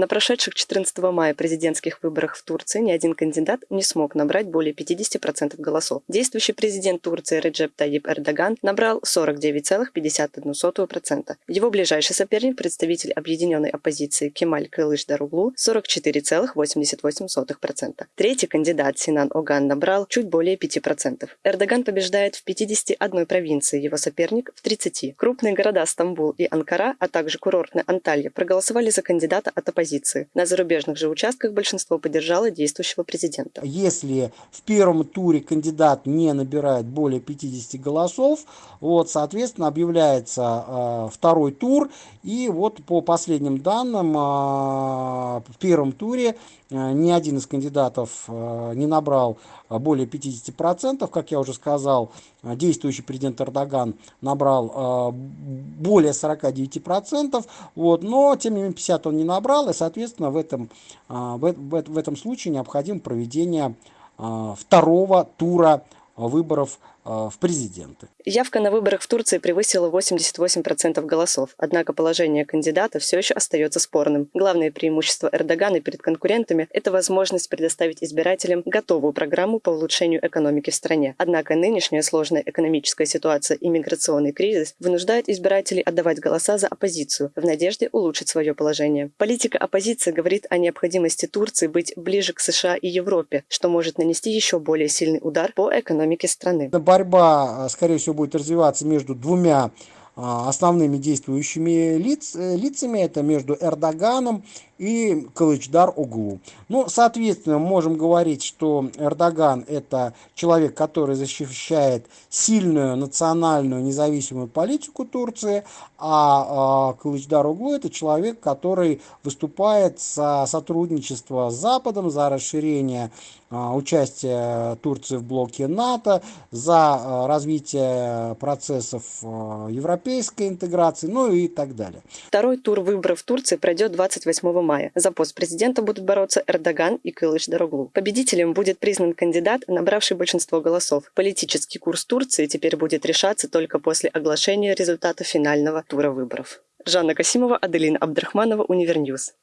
На прошедших 14 мая президентских выборах в Турции ни один кандидат не смог набрать более 50% голосов. Действующий президент Турции Реджеп Таyyip Эрдоган набрал 49,51%. Его ближайший соперник, представитель объединенной оппозиции Кемаль Кылыш Даруглу, 44,88%. Третий кандидат Синан Оган набрал чуть более 5%. Эрдоган побеждает в 51 провинции, его соперник в 30. Крупные города Стамбул и Анкара, а также курортная Анталья проголосовали за кандидата от оппозиции. На зарубежных же участках большинство поддержало действующего президента. Если в первом туре кандидат не набирает более 50 голосов, вот, соответственно, объявляется э, второй тур, и вот по последним данным, э, в первом туре э, ни один из кандидатов э, не набрал более 50%, как я уже сказал, действующий президент Эрдоган набрал более 49%, вот, но тем не менее 50 он не набрал, и, соответственно, в этом, в, в, в этом случае необходимо проведение второго тура выборов в президенты. Явка на выборах в Турции превысила 88% голосов, однако положение кандидата все еще остается спорным. Главное преимущество Эрдогана перед конкурентами – это возможность предоставить избирателям готовую программу по улучшению экономики в стране. Однако нынешняя сложная экономическая ситуация и миграционный кризис вынуждают избирателей отдавать голоса за оппозицию в надежде улучшить свое положение. Политика оппозиции говорит о необходимости Турции быть ближе к США и Европе, что может нанести еще более сильный удар по экономике страны. Борьба, скорее всего, будет развиваться между двумя а, основными действующими лиц, э, лицами, это между Эрдоганом и Кылычдар Углу. Ну, соответственно, можем говорить, что Эрдоган это человек, который защищает сильную национальную независимую политику Турции, а, а Кылычдар Углу это человек, который выступает за сотрудничество с Западом, за расширение а, участия Турции в блоке НАТО, за а, развитие процессов а, европейской интеграции, ну и так далее. Второй тур выборов в Турции пройдет 28 мая. За пост президента будут бороться Эрдоган и Кылычдароглу. Победителем будет признан кандидат, набравший большинство голосов. Политический курс Турции теперь будет решаться только после оглашения результата финального тура выборов. Жанна Касимова, Аделина Абдрахманова, Univer News.